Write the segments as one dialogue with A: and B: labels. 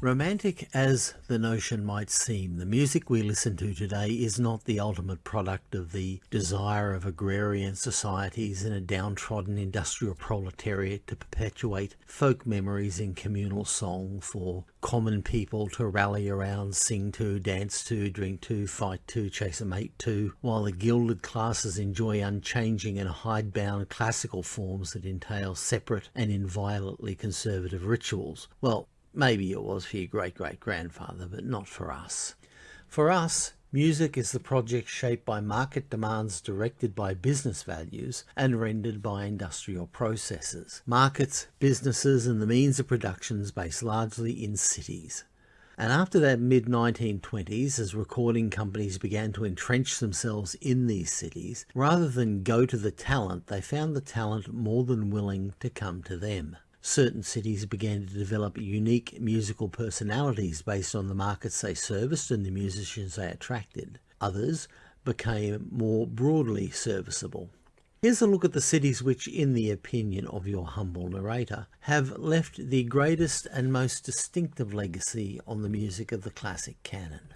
A: Romantic as the notion might seem, the music we listen to today is not the ultimate product of the desire of agrarian societies in a downtrodden industrial proletariat to perpetuate folk memories in communal song for common people to rally around, sing to, dance to, drink to, fight to, chase a mate to, while the gilded classes enjoy unchanging and hidebound classical forms that entail separate and inviolately conservative rituals. Well, Maybe it was for your great-great-grandfather, but not for us. For us, music is the project shaped by market demands directed by business values and rendered by industrial processes. Markets, businesses and the means of production based largely in cities. And after that mid-1920s, as recording companies began to entrench themselves in these cities, rather than go to the talent, they found the talent more than willing to come to them certain cities began to develop unique musical personalities based on the markets they serviced and the musicians they attracted. Others became more broadly serviceable. Here's a look at the cities which, in the opinion of your humble narrator, have left the greatest and most distinctive legacy on the music of the classic canon.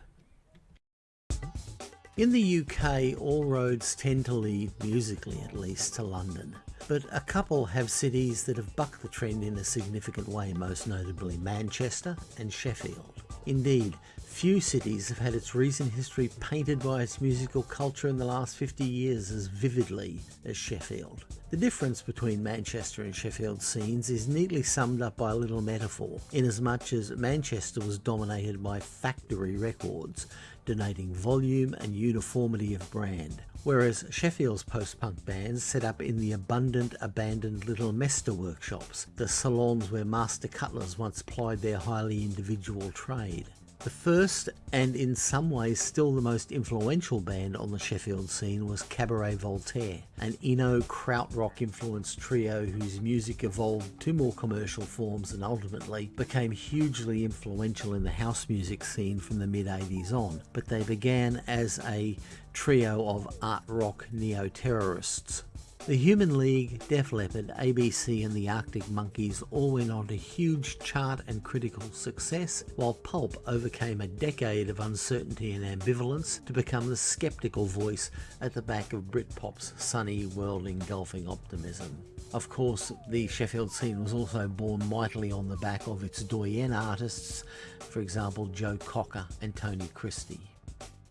A: In the UK, all roads tend to lead, musically at least, to London. But a couple have cities that have bucked the trend in a significant way, most notably Manchester and Sheffield. Indeed, few cities have had its recent history painted by its musical culture in the last 50 years as vividly as Sheffield. The difference between Manchester and Sheffield scenes is neatly summed up by a little metaphor, inasmuch as Manchester was dominated by factory records, denoting volume and uniformity of brand, whereas Sheffield's post-punk bands set up in the abundant, abandoned Little Mester workshops, the salons where master cutlers once plied their highly individual trade. The first, and in some ways still the most influential band on the Sheffield scene was Cabaret Voltaire, an Eno krautrock influenced trio whose music evolved to more commercial forms and ultimately became hugely influential in the house music scene from the mid 80s on, but they began as a trio of art rock neo-terrorists the Human League, Def Leppard, ABC and the Arctic Monkeys all went on to huge chart and critical success, while Pulp overcame a decade of uncertainty and ambivalence to become the skeptical voice at the back of Britpop's sunny world engulfing optimism. Of course, the Sheffield scene was also born mightily on the back of its doyen artists, for example Joe Cocker and Tony Christie.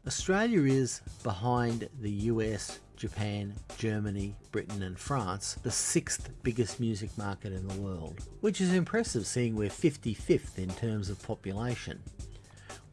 A: Australia is behind the US, Japan, Germany, Britain and France, the sixth biggest music market in the world, which is impressive seeing we're 55th in terms of population.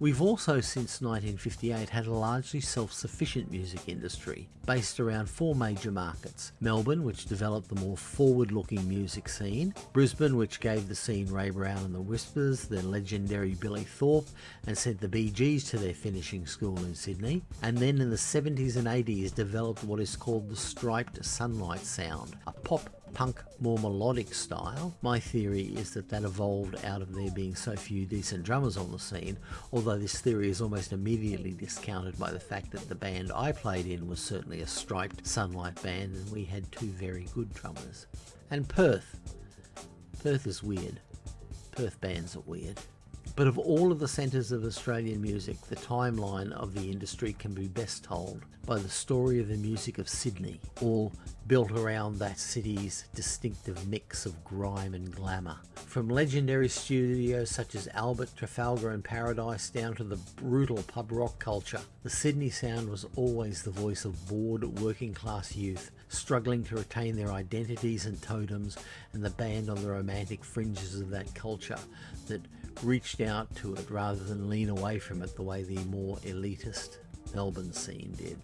A: We've also since 1958 had a largely self-sufficient music industry based around four major markets. Melbourne, which developed the more forward-looking music scene, Brisbane, which gave the scene Ray Brown and the Whispers, the legendary Billy Thorpe, and sent the Bee Gees to their finishing school in Sydney, and then in the 70s and 80s developed what is called the striped sunlight sound, a pop punk, more melodic style. My theory is that that evolved out of there being so few decent drummers on the scene, although this theory is almost immediately discounted by the fact that the band I played in was certainly a striped sunlight band and we had two very good drummers. And Perth. Perth is weird. Perth bands are weird. But of all of the centres of Australian music, the timeline of the industry can be best told by the story of the music of Sydney, all built around that city's distinctive mix of grime and glamour. From legendary studios such as Albert, Trafalgar and Paradise down to the brutal pub rock culture, the Sydney sound was always the voice of bored working class youth struggling to retain their identities and totems and the band on the romantic fringes of that culture that reached out to it rather than lean away from it the way the more elitist Melbourne scene did.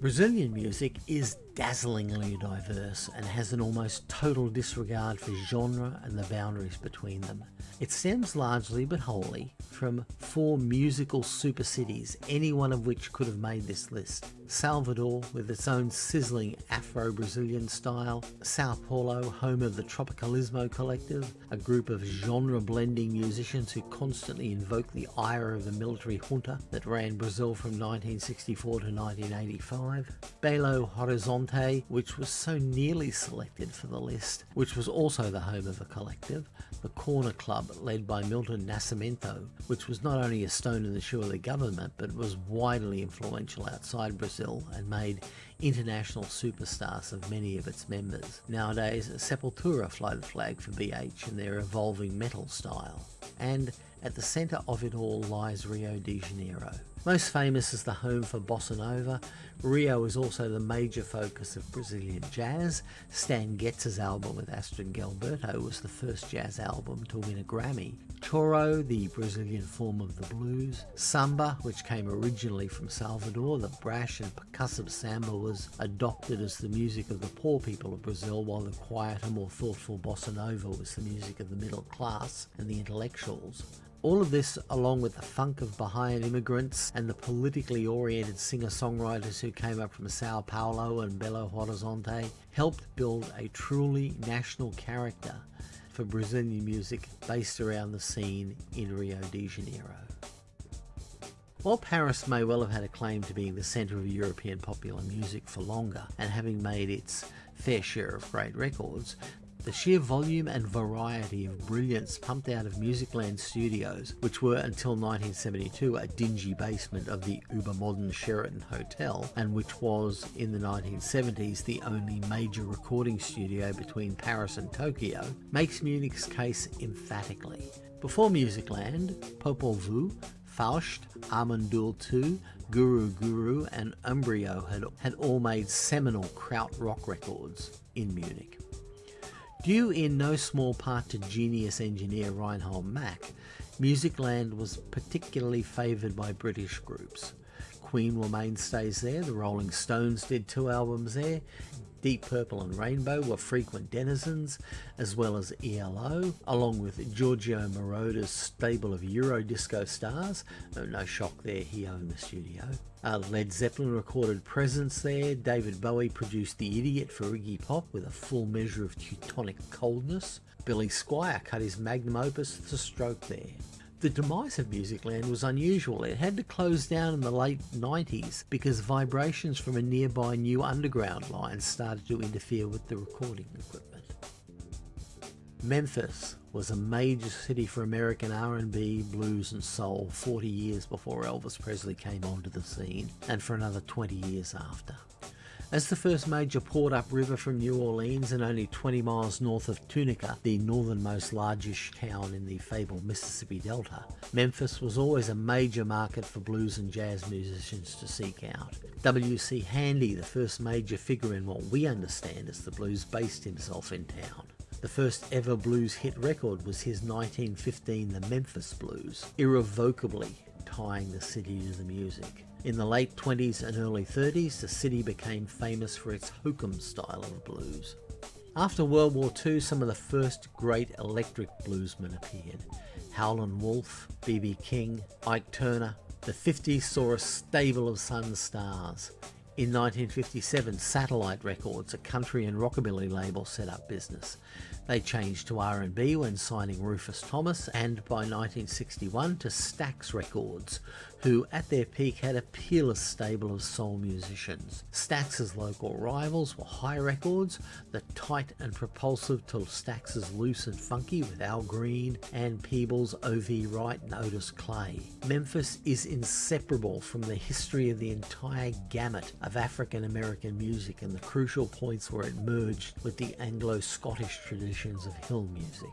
A: Brazilian music is dazzlingly diverse and has an almost total disregard for genre and the boundaries between them. It stems largely but wholly from four musical super cities, any one of which could have made this list. Salvador, with its own sizzling Afro-Brazilian style, Sao Paulo, home of the Tropicalismo Collective, a group of genre-blending musicians who constantly invoke the ire of the military junta that ran Brazil from 1964 to 1985, Belo Horizonte which was so nearly selected for the list, which was also the home of a collective, the Corner Club, led by Milton Nascimento, which was not only a stone in the shoe of the government, but was widely influential outside Brazil and made international superstars of many of its members. Nowadays, Sepultura fly the flag for BH in their evolving metal style. And at the centre of it all lies Rio de Janeiro. Most famous as the home for Bossa Nova, Rio is also the major focus of Brazilian jazz. Stan Getz's album with Astrud Gilberto was the first jazz album to win a Grammy. Choro, the Brazilian form of the blues. Samba, which came originally from Salvador, the brash and percussive samba was adopted as the music of the poor people of Brazil, while the quieter, more thoughtful bossa nova was the music of the middle class and the intellectuals. All of this, along with the funk of Bahian immigrants and the politically oriented singer-songwriters who came up from Sao Paulo and Belo Horizonte, helped build a truly national character for Brazilian music based around the scene in Rio de Janeiro. While Paris may well have had a claim to being the centre of European popular music for longer and having made its fair share of great records, the sheer volume and variety of brilliance pumped out of Musicland Studios, which were until 1972 a dingy basement of the uber-modern Sheraton Hotel, and which was in the 1970s the only major recording studio between Paris and Tokyo, makes Munich's case emphatically. Before Musicland, Popol Vuh, Faust, Amon Düül 2, Guru Guru and Embryo had, had all made seminal kraut rock records in Munich. Due in no small part to genius engineer Reinhold Mack, Musicland was particularly favoured by British groups. Queen were mainstays there, the Rolling Stones did two albums there, Deep Purple and Rainbow were frequent denizens, as well as ELO, along with Giorgio Moroder's stable of Eurodisco stars. No, shock there, he owned the studio. Uh, Led Zeppelin recorded Presence there. David Bowie produced The Idiot for Iggy Pop with a full measure of Teutonic coldness. Billy Squier cut his magnum opus The Stroke there. The demise of Musicland was unusual. It had to close down in the late 90s because vibrations from a nearby new underground line started to interfere with the recording equipment. Memphis was a major city for American R&B, blues and soul 40 years before Elvis Presley came onto the scene and for another 20 years after. As the first major port upriver from New Orleans and only 20 miles north of Tunica, the northernmost largish town in the fabled Mississippi Delta, Memphis was always a major market for blues and jazz musicians to seek out. W.C. Handy, the first major figure in what we understand as the blues, based himself in town. The first ever blues hit record was his 1915 The Memphis Blues, irrevocably tying the city to the music. In the late 20s and early 30s, the city became famous for its hokum style of blues. After World War II, some of the first great electric bluesmen appeared. Howlin' Wolf, B.B. King, Ike Turner. The 50s saw a stable of sun stars. In 1957, Satellite Records, a country and rockabilly label, set up business. They changed to R&B when signing Rufus Thomas and by 1961 to Stax Records, who at their peak had a peerless stable of soul musicians. Stax's local rivals were Hi Records, the tight and propulsive till Stax's loose and funky with Al Green, and Peebles, O.V. Wright and Otis Clay. Memphis is inseparable from the history of the entire gamut of African American music and the crucial points where it merged with the Anglo-Scottish traditions of hill music.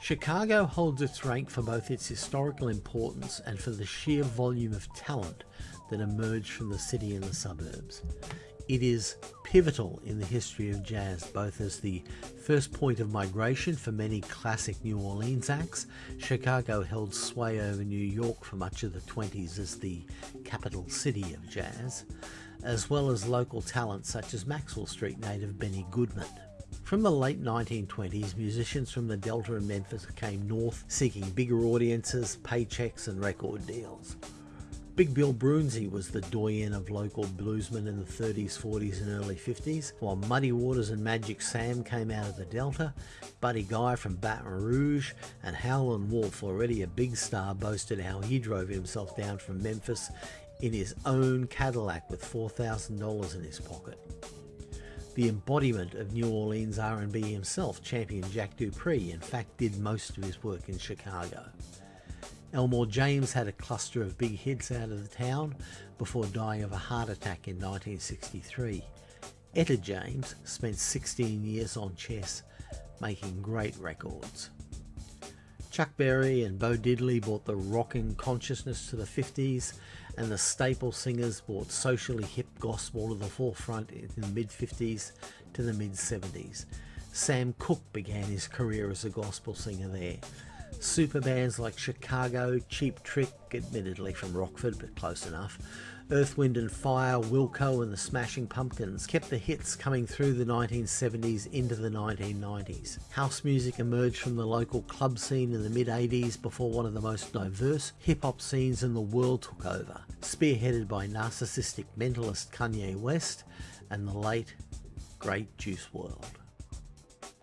A: Chicago holds its rank for both its historical importance and for the sheer volume of talent that emerged from the city and the suburbs. It is pivotal in the history of jazz, both as the first point of migration for many classic New Orleans acts. Chicago held sway over New York for much of the 20s as the capital city of jazz, as well as local talent such as Maxwell Street native Benny Goodman. From the late 1920s, musicians from the Delta and Memphis came north seeking bigger audiences, paychecks and record deals. Big Bill Broonzy was the doyen of local bluesmen in the 30s, 40s and early 50s, while Muddy Waters and Magic Sam came out of the Delta, Buddy Guy from Baton Rouge, and Howlin' Wolf, already a big star, boasted how he drove himself down from Memphis in his own Cadillac with $4,000 in his pocket. The embodiment of New Orleans R&B himself, champion Jack Dupree, in fact did most of his work in Chicago. Elmore James had a cluster of big hits out of the town before dying of a heart attack in 1963. Etta James spent 16 years on chess, making great records. Chuck Berry and Bo Diddley brought the rocking consciousness to the 50s, and the staple singers brought socially hip gospel to the forefront in the mid 50s to the mid 70s. Sam Cooke began his career as a gospel singer there. Super bands like Chicago, Cheap Trick, admittedly from Rockford but close enough, Earth, Wind and Fire, Wilco and the Smashing Pumpkins kept the hits coming through the 1970s into the 1990s. House music emerged from the local club scene in the mid 80s before one of the most diverse hip hop scenes in the world took over, spearheaded by narcissistic mentalist Kanye West and the late, great Juice WRLD.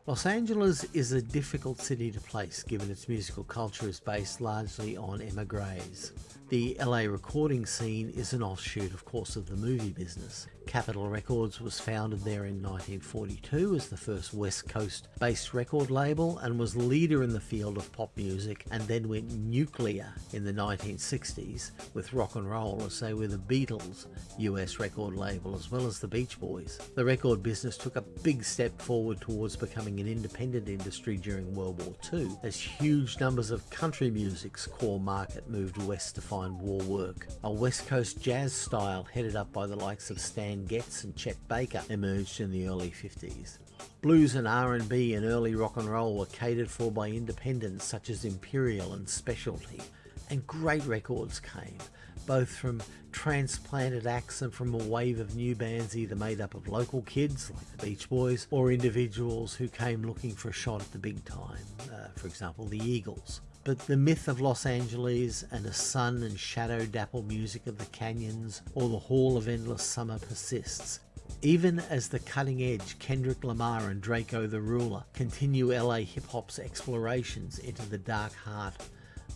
A: Los Angeles is a difficult city to place given its musical culture is based largely on emigres. The LA recording scene is an offshoot, of course, of the movie business. Capitol Records was founded there in 1942 as the first West Coast based record label and was leader in the field of pop music and then went nuclear in the 1960s with rock and roll as they were the Beatles US record label as well as the Beach Boys. The record business took a big step forward towards becoming an independent industry during World War II as huge numbers of country music's core market moved west to find war work. A West Coast jazz style headed up by the likes of Stan Getz and Chet Baker emerged in the early 50s. Blues and R&B and early rock and roll were catered for by independents such as Imperial and Specialty, and great records came, both from transplanted acts and from a wave of new bands either made up of local kids like the Beach Boys or individuals who came looking for a shot at the big time, uh, for example the Eagles. But the myth of Los Angeles and the sun and shadow dappled music of the canyons or the Hall of Endless Summer persists. Even as the cutting edge Kendrick Lamar and Drakeo the Ruler continue LA hip hop's explorations into the dark heart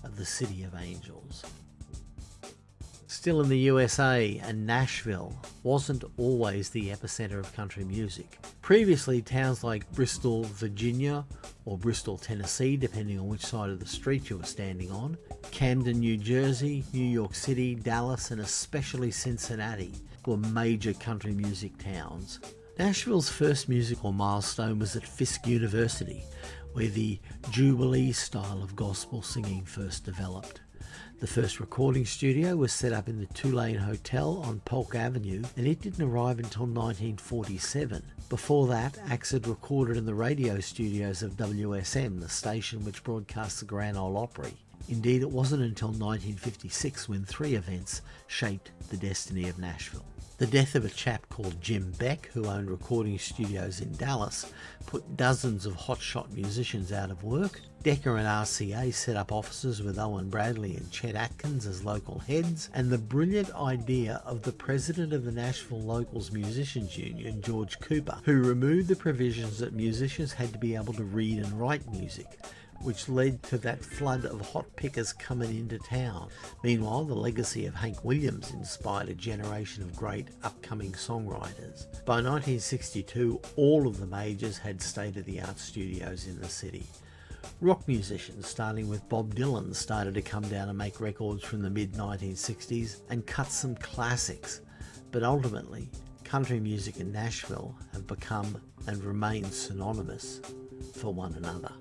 A: of the City of Angels. Still in the USA, and Nashville wasn't always the epicenter of country music. Previously, towns like Bristol, Virginia, or Bristol, Tennessee, depending on which side of the street you were standing on, Camden, New Jersey, New York City, Dallas, and especially Cincinnati were major country music towns. Nashville's first musical milestone was at Fisk University, where the Jubilee style of gospel singing first developed. The first recording studio was set up in the Tulane Hotel on Polk Avenue and it didn't arrive until 1947. Before that, Axe had recorded in the radio studios of WSM, the station which broadcasts the Grand Ole Opry. Indeed, it wasn't until 1956 when three events shaped the destiny of Nashville. The death of a chap called Jim Beck, who owned recording studios in Dallas, put dozens of hotshot musicians out of work. Decca and RCA set up offices with Owen Bradley and Chet Atkins as local heads, and the brilliant idea of the president of the Nashville Locals Musicians Union, George Cooper, who removed the provisions that musicians had to be able to read and write music which led to that flood of hot pickers coming into town. Meanwhile, the legacy of Hank Williams inspired a generation of great upcoming songwriters. By 1962, all of the majors had state-of-the-art studios in the city. Rock musicians, starting with Bob Dylan, started to come down and make records from the mid-1960s and cut some classics. But ultimately, country music and Nashville have become and remain synonymous for one another.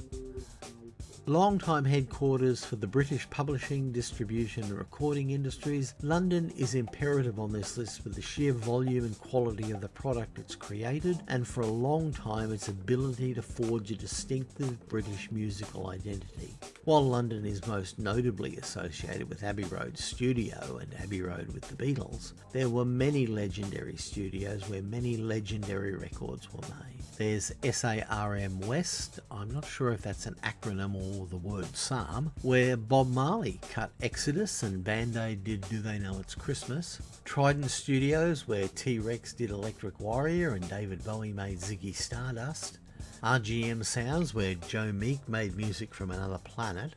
A: Longtime headquarters for the British publishing, distribution and recording industries, London is imperative on this list for the sheer volume and quality of the product it's created and for a long time its ability to forge a distinctive British musical identity. While London is most notably associated with Abbey Road Studio and Abbey Road with the Beatles, there were many legendary studios where many legendary records were made. There's SARM West, I'm not sure if that's an acronym or the word Psalm, where Bob Marley cut Exodus and Band Aid did Do They Know It's Christmas. Trident Studios, where T Rex did Electric Warrior and David Bowie made Ziggy Stardust. RGM Sounds, where Joe Meek made music from another planet.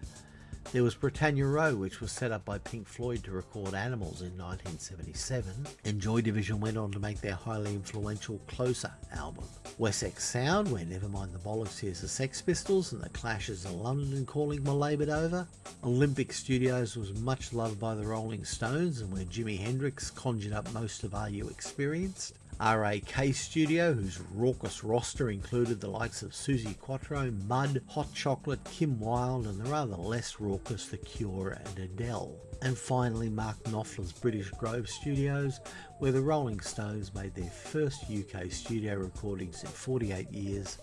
A: There was Britannia Row, which was set up by Pink Floyd to record Animals in 1977, and Joy Division went on to make their highly influential Closer album. Wessex Sound, where Nevermind the Bollocks hears the Sex Pistols and the Clashes of London calling Malabed over. Olympic Studios was much loved by the Rolling Stones and where Jimi Hendrix conjured up most of Are You Experienced. RAK Studio, whose raucous roster included the likes of Suzi Quatro, Mud, Hot Chocolate, Kim Wilde, and the rather less raucous The Cure and Adele. And finally, Mark Knopfler's British Grove Studios, where the Rolling Stones made their first UK studio recordings in 48 years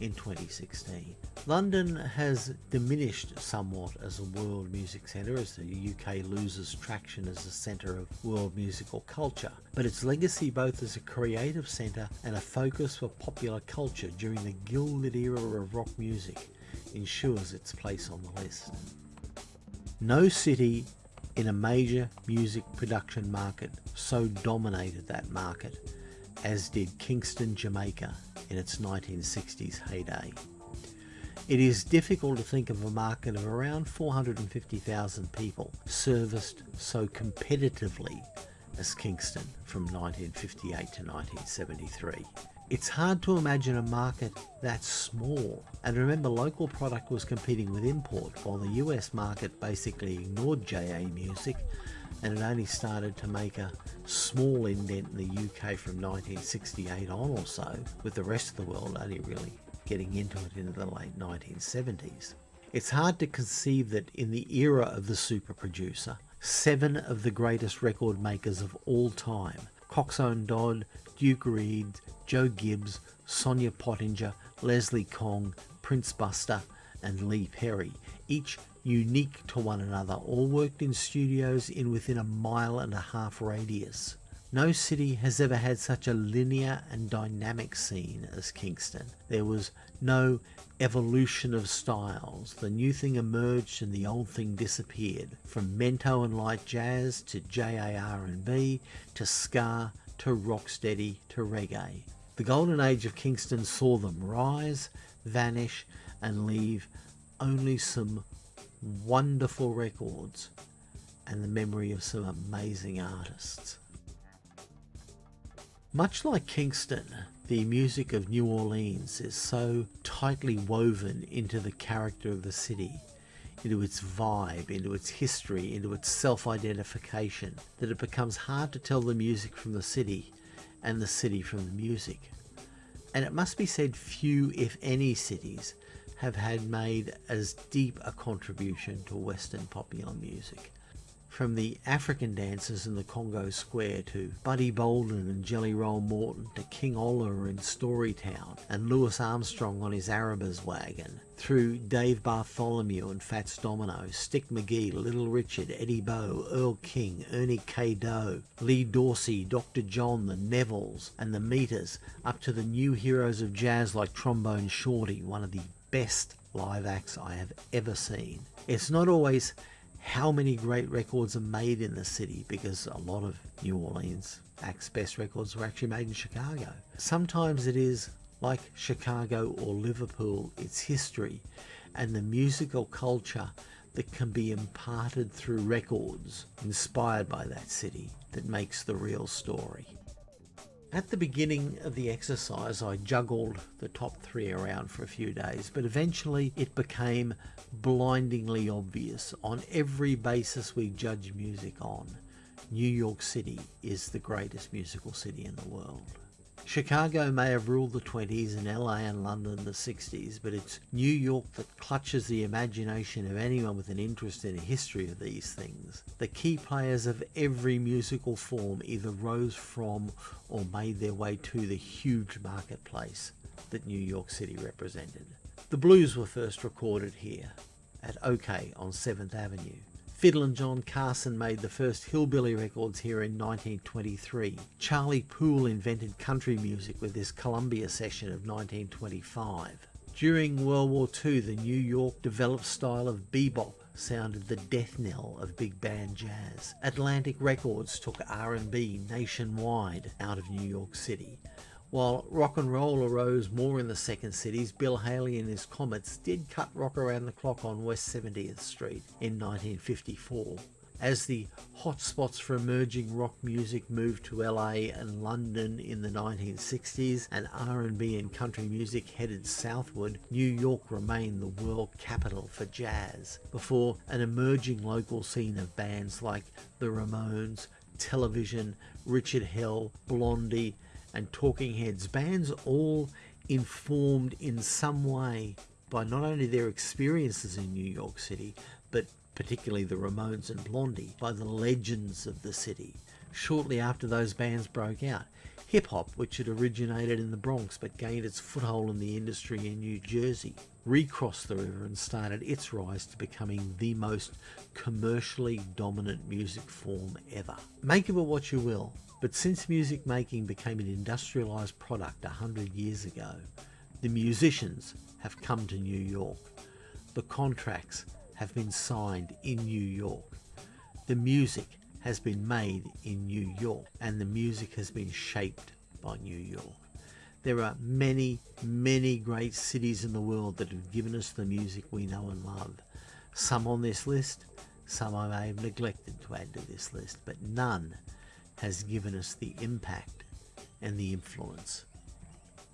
A: in 2016. London has diminished somewhat as a world music centre as the UK loses traction as a centre of world musical culture, but its legacy both as a creative centre and a focus for popular culture during the gilded era of rock music ensures its place on the list. No city in a major music production market so dominated that market as did Kingston, Jamaica in its 1960s heyday. It is difficult to think of a market of around 450,000 people serviced so competitively as Kingston from 1958 to 1973. It's hard to imagine a market that small. And remember, local product was competing with import, while the US market basically ignored JA music and it only started to make a small indent in the UK from 1968 on or so, with the rest of the world only really getting into it in the late 1970s. It's hard to conceive that in the era of the super producer, seven of the greatest record makers of all time, Coxsone Dodd, Duke Reid, Joe Gibbs, Sonia Pottinger, Leslie Kong, Prince Buster, and Lee Perry, each unique to one another, all worked in studios in within a mile and a half radius. No city has ever had such a linear and dynamic scene as Kingston. There was no evolution of styles. The new thing emerged and the old thing disappeared. From mento and light jazz to JAR&B to ska to rocksteady to reggae. The golden age of Kingston saw them rise, vanish and leave only some wonderful records and the memory of some amazing artists. Much like Kingston, the music of New Orleans is so tightly woven into the character of the city, into its vibe, into its history, into its self-identification, that it becomes hard to tell the music from the city and the city from the music. And it must be said few, if any, cities have had made as deep a contribution to Western popular music. From the African dancers in the Congo Square to Buddy Bolden and Jelly Roll Morton to King Oliver in Storytown and Louis Armstrong on his Arabas wagon, through Dave Bartholomew and Fats Domino, Stick McGee, Little Richard, Eddie Bo, Earl King, Ernie K. Doe, Lee Dorsey, Dr. John, the Nevilles, and the Meters, up to the new heroes of jazz like Trombone Shorty, one of the best live acts I have ever seen. It's not always how many great records are made in the city because a lot of New Orleans acts best records were actually made in Chicago. Sometimes it is like Chicago or Liverpool, its history and the musical culture that can be imparted through records inspired by that city that makes the real story. At the beginning of the exercise, I juggled the top three around for a few days, but eventually it became blindingly obvious on every basis we judge music on. New York City is the greatest musical city in the world. Chicago may have ruled the 20s and LA and London the 60s, but it's New York that clutches the imagination of anyone with an interest in a history of these things. The key players of every musical form either rose from or made their way to the huge marketplace that New York City represented. The blues were first recorded here, at Okeh on 7th Avenue. Fiddlin' John Carson made the first hillbilly records here in 1923. Charlie Poole invented country music with his Columbia session of 1925. During World War II, the New York developed style of bebop sounded the death knell of big band jazz. Atlantic Records took R&B nationwide out of New York City. While rock and roll arose more in the second cities, Bill Haley and his Comets did cut rock around the clock on West 70th Street in 1954. As the hotspots for emerging rock music moved to LA and London in the 1960s and R&B and country music headed southward, New York remained the world capital for jazz before an emerging local scene of bands like the Ramones, Television, Richard Hell, Blondie, and Talking Heads, bands all informed in some way by not only their experiences in New York City, but particularly the Ramones and Blondie, by the legends of the city. Shortly after those bands broke out, hip hop, which had originated in the Bronx but gained its foothold in the industry in New Jersey, recrossed the river and started its rise to becoming the most commercially dominant music form ever. Make of it what you will, but since music making became an industrialized product a hundred years ago, the musicians have come to New York. The contracts have been signed in New York. The music has been made in New York and the music has been shaped by New York. There are many, many great cities in the world that have given us the music we know and love. Some on this list, some I may have neglected to add to this list, but none has given us the impact and the influence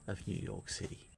A: of New York City.